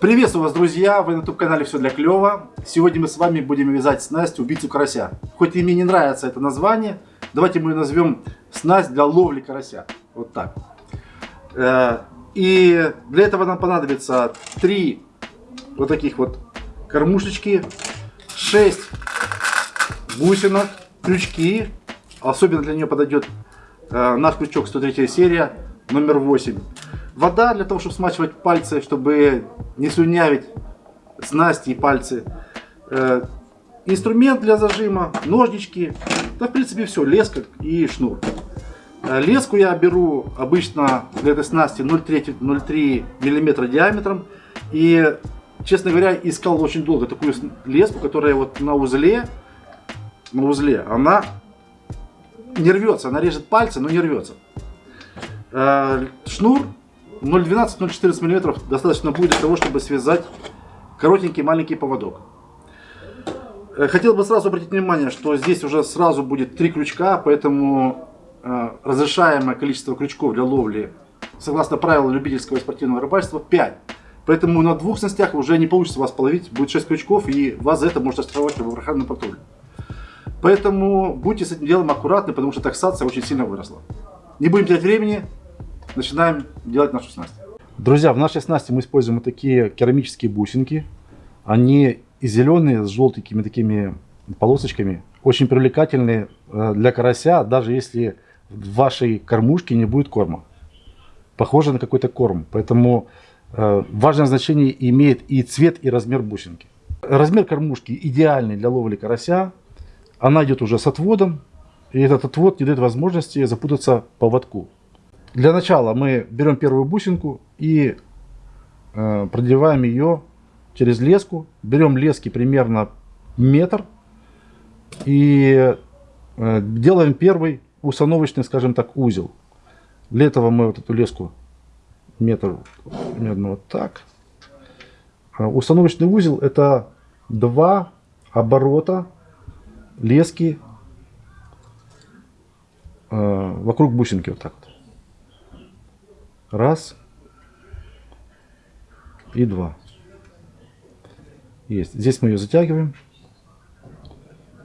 Приветствую вас, друзья! Вы на YouTube-канале «Все для клёва». Сегодня мы с вами будем вязать снасть «Убийцу карася». Хоть и мне не нравится это название, давайте мы назовем снасть для ловли карася. Вот так. Э, и для этого нам понадобится три вот таких вот кормушечки, 6 бусинок, крючки. Особенно для нее подойдет э, наш крючок 103 серия, номер 8. Вода для того, чтобы смачивать пальцы, чтобы не слюнявить снасти и пальцы. Э, инструмент для зажима, ножнички. Да, в принципе, все. Леска и шнур. Э, леску я беру обычно для этой снасти 0,3 мм диаметром. И, честно говоря, искал очень долго такую леску, которая вот на узле, на узле, она не рвется. Она режет пальцы, но не рвется. Э, шнур 0,12-0,14 мм достаточно будет для того, чтобы связать коротенький маленький поводок. Э, хотел бы сразу обратить внимание, что здесь уже сразу будет три крючка, поэтому э, разрешаемое количество крючков для ловли, согласно правилам любительского и спортивного рыбальства, 5. Поэтому на двух снастях уже не получится вас половить, будет 6 крючков, и вас за это может оштрафовать в охранном патруле. Поэтому будьте с этим делом аккуратны, потому что таксация очень сильно выросла. Не будем терять времени, начинаем делать нашу снасть. Друзья, в нашей снасти мы используем вот такие керамические бусинки. Они и зеленые, с желтенькими такими полосочками. Очень привлекательные э, для карася, даже если в вашей кормушке не будет корма. Похоже на какой-то корм. Поэтому э, важное значение имеет и цвет, и размер бусинки. Размер кормушки идеальный для ловли карася. Она идет уже с отводом. И этот отвод не дает возможности запутаться по поводку. Для начала мы берем первую бусинку и э, продеваем ее через леску. Берем лески примерно метр и э, делаем первый установочный, скажем так, узел. Для этого мы вот эту леску метр примерно вот так. Э, установочный узел это два оборота лески э, вокруг бусинки вот так вот. Раз. И два. Есть. Здесь мы ее затягиваем.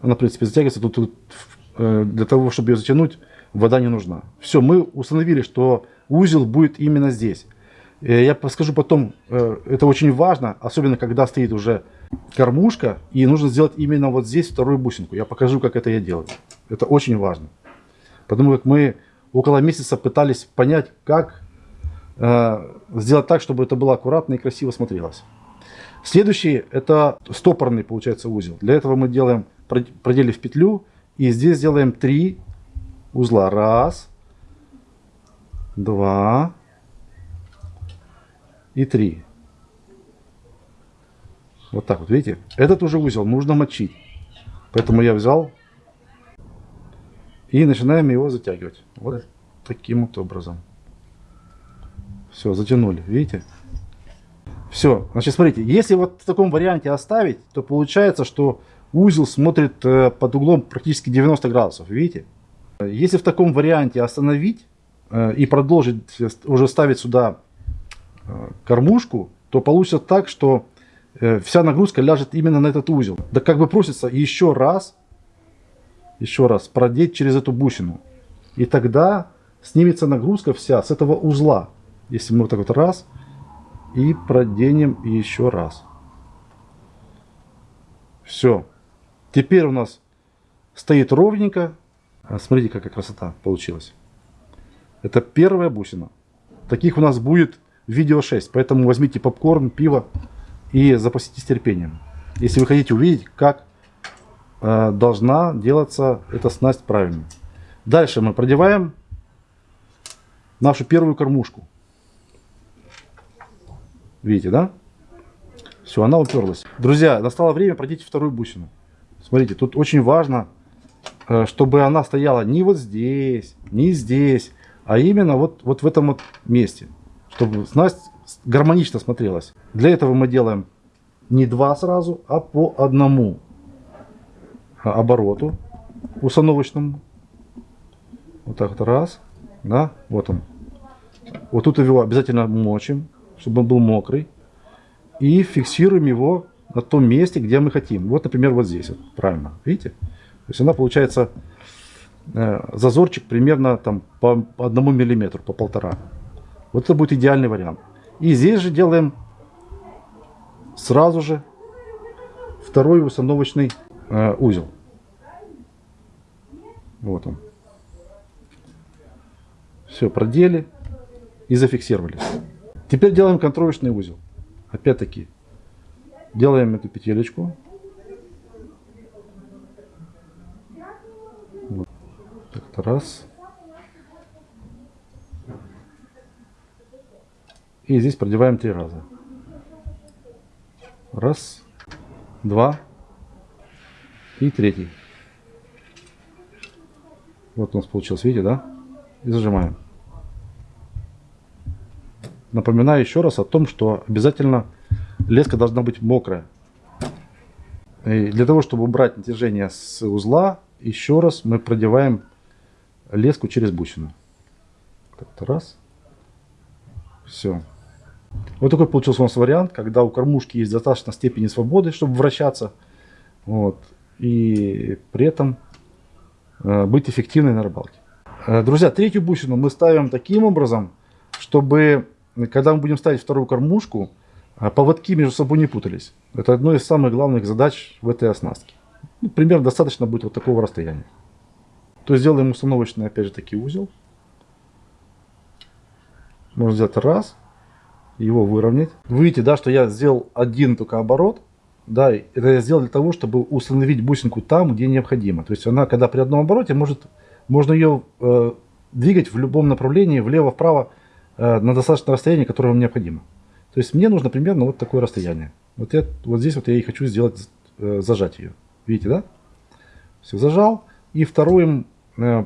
Она, в принципе, затягивается. Тут, тут э, для того, чтобы ее затянуть, вода не нужна. Все, мы установили, что узел будет именно здесь. Э, я подскажу потом, э, это очень важно, особенно когда стоит уже кормушка, и нужно сделать именно вот здесь вторую бусинку. Я покажу, как это я делаю. Это очень важно. Потому как мы около месяца пытались понять, как сделать так, чтобы это было аккуратно и красиво смотрелось. Следующий это стопорный получается узел. Для этого мы делаем, проделив петлю и здесь сделаем три узла. Раз, два и три. Вот так вот, видите? Этот уже узел нужно мочить. Поэтому я взял и начинаем его затягивать. Вот таким вот образом. Все, затянули, видите? Все, значит, смотрите, если вот в таком варианте оставить, то получается, что узел смотрит э, под углом практически 90 градусов, видите? Если в таком варианте остановить э, и продолжить уже ставить сюда э, кормушку, то получится так, что вся нагрузка ляжет именно на этот узел. Да как бы просится еще раз, еще раз продеть через эту бусину. И тогда снимется нагрузка вся с этого узла. Если мы вот так вот раз и проденем еще раз. Все. Теперь у нас стоит ровненько. А, смотрите, какая красота получилась. Это первая бусина. Таких у нас будет видео 6. Поэтому возьмите попкорн, пиво и запаситесь терпением. Если вы хотите увидеть, как э, должна делаться эта снасть правильно. Дальше мы продеваем нашу первую кормушку. Видите, да? Все, она уперлась. Друзья, настало время продеть вторую бусину. Смотрите, тут очень важно, э, чтобы она стояла не вот здесь, не здесь, а именно вот, вот в этом вот месте. Чтобы снасть гармонично смотрелась. Для этого мы делаем не два сразу, а по одному обороту установочному. Вот так вот раз. Да, вот он. Вот тут его обязательно мочим чтобы он был мокрый. и фиксируем его на том месте, где мы хотим. Вот, например, вот здесь. Вот, правильно. Видите? То есть она получается э, зазорчик примерно там по одному миллиметру, по полтора. Вот это будет идеальный вариант. И здесь же делаем сразу же второй установочный э, узел. Вот он. Все, продели и зафиксировали. Теперь делаем контровочный узел. Опять-таки, делаем эту петелечку. Вот. Так, раз. И здесь продеваем три раза. Раз, два и третий. Вот у нас получилось, видите, да? И зажимаем. Напоминаю еще раз о том, что обязательно леска должна быть мокрая. И для того, чтобы убрать натяжение с узла, еще раз мы продеваем леску через бусину. Так, раз. Все. Вот такой получился у нас вариант, когда у кормушки есть достаточно степени свободы, чтобы вращаться. Вот. И при этом э, быть эффективной на рыбалке. Э, друзья, третью бусину мы ставим таким образом, чтобы, когда мы будем ставить вторую кормушку, э, поводки между собой не путались. Это одно из самых главных задач в этой оснастке. Ну, примерно достаточно будет вот такого расстояния. То есть сделаем установочный, опять же, таки узел. Можно сделать раз, его выровнять. Вы видите, да, что я сделал один только оборот. Да, это я сделал для того, чтобы установить бусинку там, где необходимо. То есть она, когда при одном обороте, может, можно ее э, двигать в любом направлении, влево-вправо, на достаточное расстояние, которое вам необходимо. То есть мне нужно примерно вот такое расстояние. Вот, я, вот здесь вот я и хочу сделать, э, зажать ее. Видите, да? Все, зажал. И вторым, э,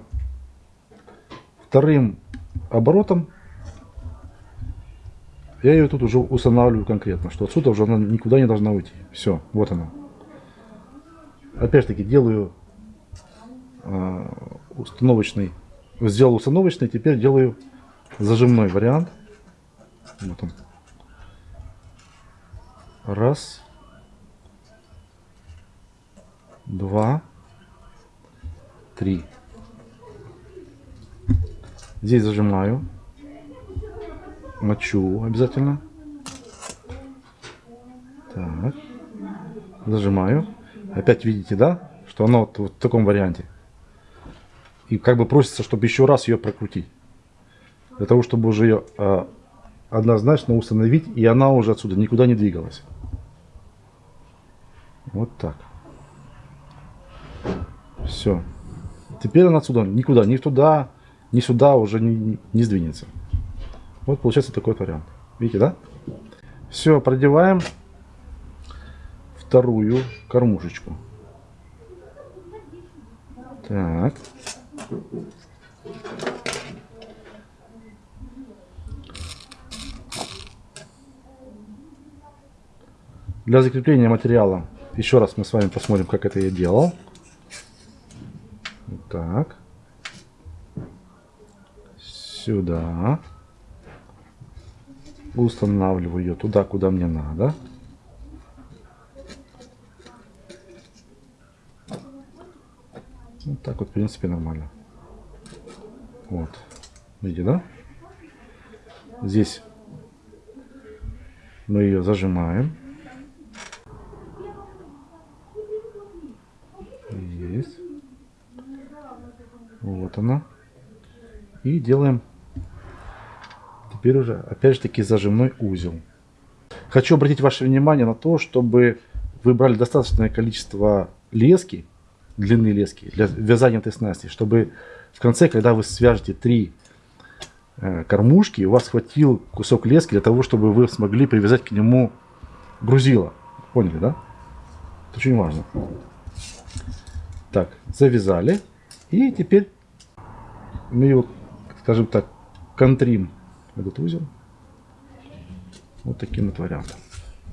вторым оборотом я ее тут уже устанавливаю конкретно, что отсюда уже она никуда не должна уйти. Все, вот она. Опять-таки делаю э, установочный, сделал установочный, теперь делаю зажимной вариант. Вот он. Раз. Два. Три. Здесь зажимаю мочу обязательно. Так. Зажимаю. Опять видите, да? Что оно вот, вот в таком варианте. И как бы просится, чтобы еще раз ее прокрутить. Для того, чтобы уже ее э, однозначно установить. И она уже отсюда никуда не двигалась. Вот так. Все. Теперь она отсюда никуда, ни туда, ни сюда уже не, не сдвинется. Вот получается такой вариант. Видите, да? Все, продеваем вторую кормушечку. Так. Для закрепления материала еще раз мы с вами посмотрим, как это я делал. Так. Сюда устанавливаю ее туда, куда мне надо. Вот так вот, в принципе, нормально. Вот. Видите, да? Здесь мы ее зажимаем. Есть. Вот она. И делаем теперь уже, опять же таки, зажимной узел. Хочу обратить ваше внимание на то, чтобы вы брали достаточное количество лески, длины лески, для вязания этой снасти, чтобы в конце, когда вы свяжете три э, кормушки, у вас хватил кусок лески для того, чтобы вы смогли привязать к нему грузило. Поняли, да? Это очень важно. Так, завязали. И теперь мы его, скажем так, контрим этот узел. Вот таким вот вариантом.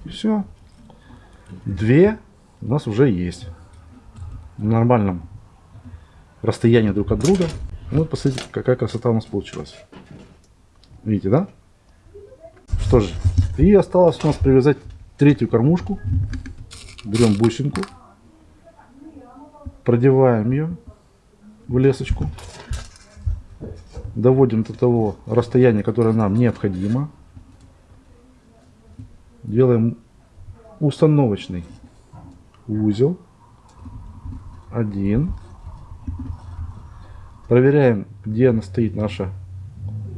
И все. Две у нас уже есть. В нормальном расстоянии друг от друга. Вот посмотрите, какая красота у нас получилась. Видите, да? Что же, и осталось у нас привязать третью кормушку, берем бусинку, продеваем ее в лесочку, доводим до того расстояния, которое нам необходимо, делаем установочный узел, один, проверяем, где она стоит наша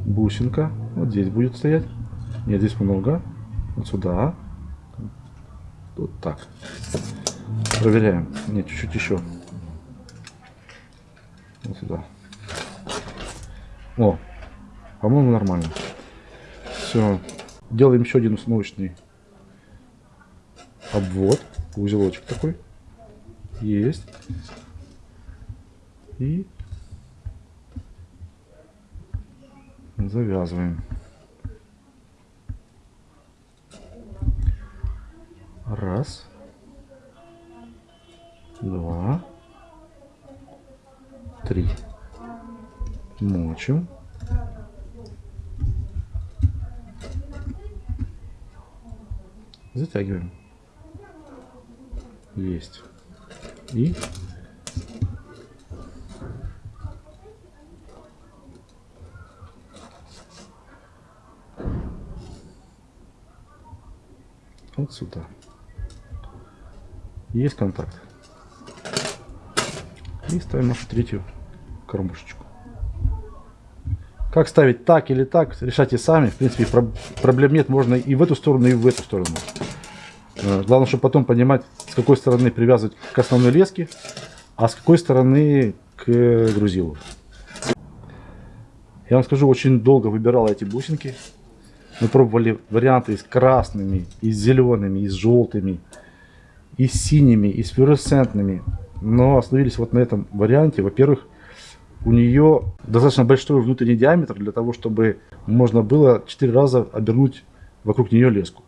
бусинка, вот здесь будет стоять, нет, здесь много, вот сюда, вот так, проверяем, нет, чуть-чуть еще, сюда. О, по-моему, нормально. Все. Делаем еще один установочный обвод. Узелочек такой. Есть. И завязываем. Раз. Два три. Мочим. Затягиваем. Есть. И вот сюда. Есть контакт. И ставим нашу третью кормушечку. Как ставить так или так, решайте сами. В принципе, про проблем нет. Можно и в эту сторону, и в эту сторону. Э, главное, чтобы потом понимать, с какой стороны привязывать к основной леске, а с какой стороны к грузилу. Я вам скажу, очень долго выбирал эти бусинки. Мы пробовали варианты с красными, и с зелеными, и с желтыми, и с синими, и с флуоресцентными. Но остановились вот на этом варианте. Во-первых, у нее достаточно большой внутренний диаметр для того, чтобы можно было 4 раза обернуть вокруг нее леску.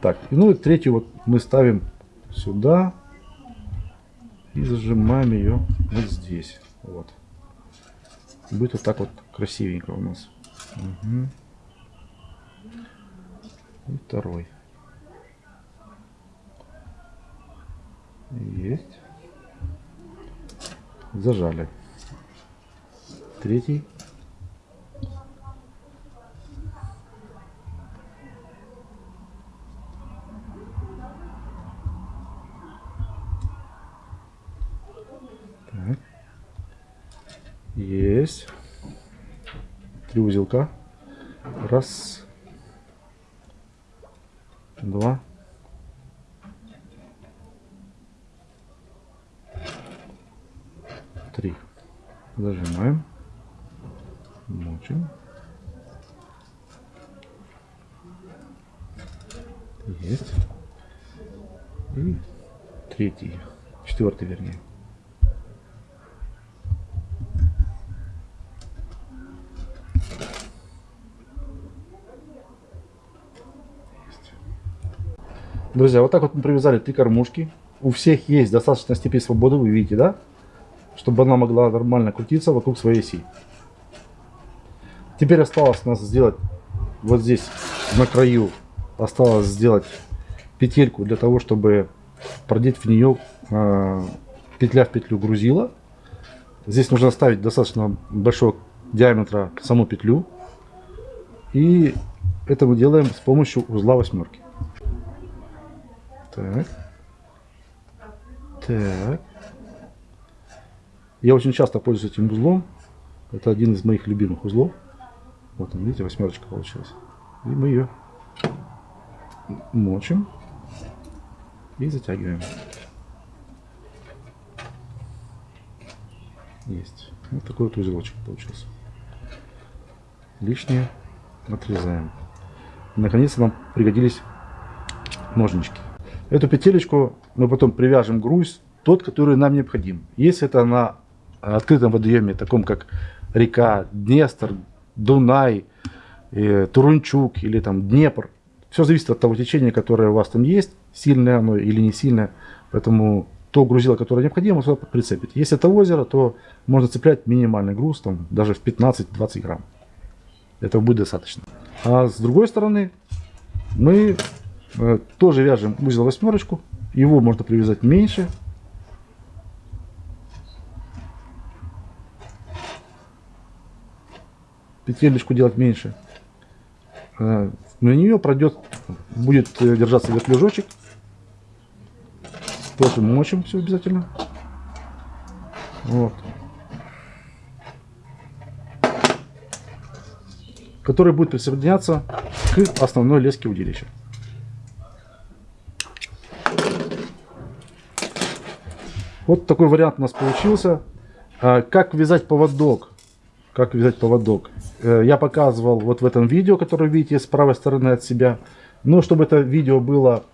Так, ну и третью вот мы ставим сюда и зажимаем ее вот здесь. Вот. Будет вот так вот красивенько у нас. Угу. И второй. Есть. Зажали третий. Так. Есть. Три узелка. Раз. Два. Три. Зажимаем мочим. Есть. И третий, четвертый вернее. Друзья, вот так вот мы привязали три кормушки. У всех есть достаточная степень свободы, вы видите, да? Чтобы она могла нормально крутиться вокруг своей оси. Теперь осталось нас сделать вот здесь на краю осталось сделать петельку для того, чтобы продеть в нее э, петля в петлю грузила. Здесь нужно ставить достаточно большого диаметра саму петлю. И это мы делаем с помощью узла восьмерки. Так. Так. Я очень часто пользуюсь этим узлом. Это один из моих любимых узлов. Вот видите, восьмерочка получилась. И мы ее мочим и затягиваем. Есть. Вот такой вот узелочек получился. Лишнее отрезаем. Наконец-то нам пригодились ножнички. Эту петелечку мы потом привяжем груз, тот, который нам необходим. Если это на открытом водоеме, таком как река Днестр, Дунай, э, Турунчук или там Днепр. Все зависит от того течения, которое у вас там есть, сильное оно или не сильное. Поэтому то грузило, которое необходимо, сюда прицепить. Если это озеро, то можно цеплять минимальный груз, там, даже в 15-20 грамм. Этого будет достаточно. А с другой стороны, мы Э, тоже вяжем узел восьмерочку. Его можно привязать меньше. Петелечку делать меньше. Э, на нее пройдет, будет держаться вертлюжочек. Тоже мочим все обязательно. Вот. Который будет присоединяться к основной леске удилища. Вот такой вариант у нас получился. А, как вязать поводок? Как вязать поводок? Э, я показывал вот в этом видео, которое видите с правой стороны от себя. Но чтобы это видео было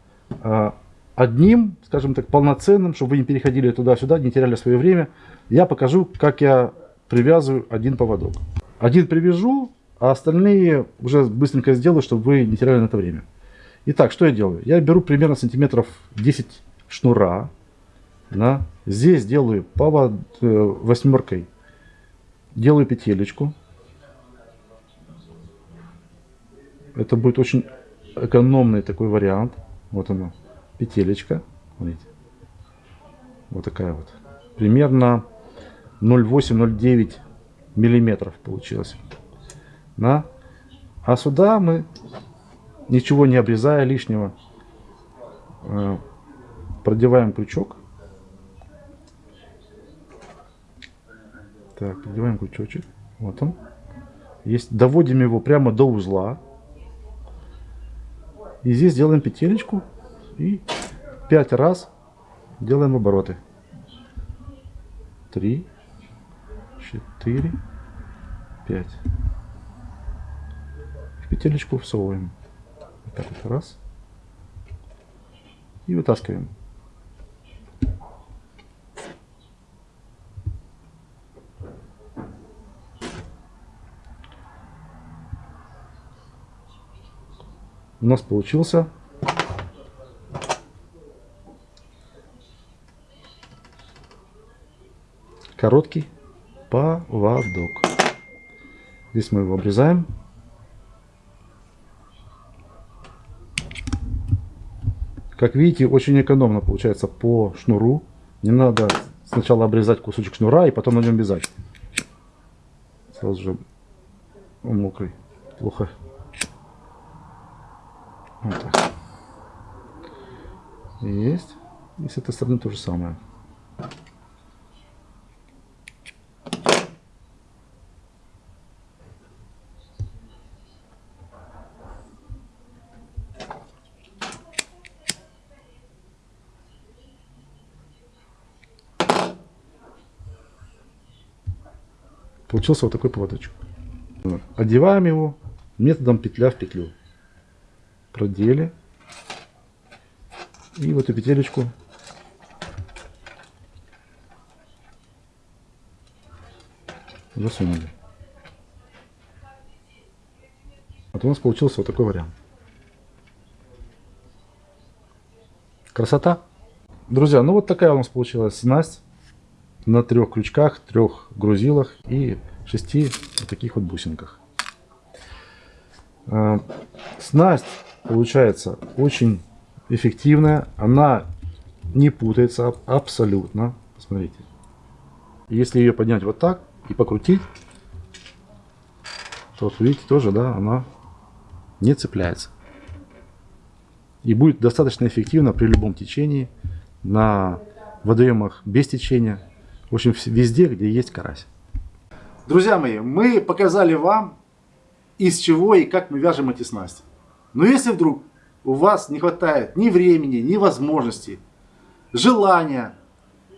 а, одним, скажем так, полноценным, чтобы вы не переходили туда-сюда, не теряли свое время, я покажу, как я привязываю один поводок. Один привяжу, а остальные уже быстренько сделаю, чтобы вы не теряли на это время. Итак, что я делаю? Я беру примерно сантиметров 10 шнура. Да? Здесь делаю повод э, восьмеркой. Делаю петелечку. Это будет очень экономный такой вариант. Вот она петелечка. Смотрите. Вот такая вот. Примерно 0,8-0,9 миллиметров получилось. Да? А сюда мы, ничего не обрезая лишнего, э, продеваем крючок. Так, продеваем крючочек. Вот он. Есть, доводим его прямо до узла. И здесь делаем петелечку и 5 раз делаем обороты. 3, 4, 5. В петелечку всовываем. Вот так вот раз. И вытаскиваем. У нас получился короткий поводок. Здесь мы его обрезаем. Как видите, очень экономно получается по шнуру. Не надо сначала обрезать кусочек шнура и потом на нем вязать. Сразу же он мокрый. Плохо. Вот так. Есть. И с этой стороны то же самое. Получился вот такой поводочек. Одеваем его методом петля в петлю. Продели. И в эту петелечку засунули. Вот у нас получился вот такой вариант. Красота! Друзья, ну вот такая у нас получилась снасть на трех крючках, трех грузилах и шести вот таких вот бусинках. А, снасть получается очень эффективная, она не путается абсолютно. Посмотрите. Если ее поднять вот так и покрутить, то вот видите тоже, да, она не цепляется. И будет достаточно эффективно при любом течении на водоемах без течения в общем, везде, где есть карась. Друзья мои, мы показали вам, из чего и как мы вяжем эти снасти. Но если вдруг у вас не хватает ни времени, ни возможности, желания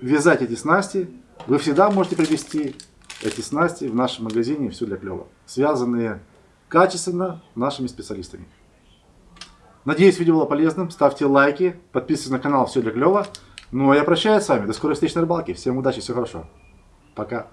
вязать эти снасти, вы всегда можете привезти эти снасти в нашем магазине «Все для клёва», связанные качественно нашими специалистами. Надеюсь, видео было полезным. Ставьте лайки, подписывайтесь на канал «Все для клёва». Ну, а я прощаюсь с вами. До скорой встречи на рыбалке. Всем удачи, все хорошо. Пока.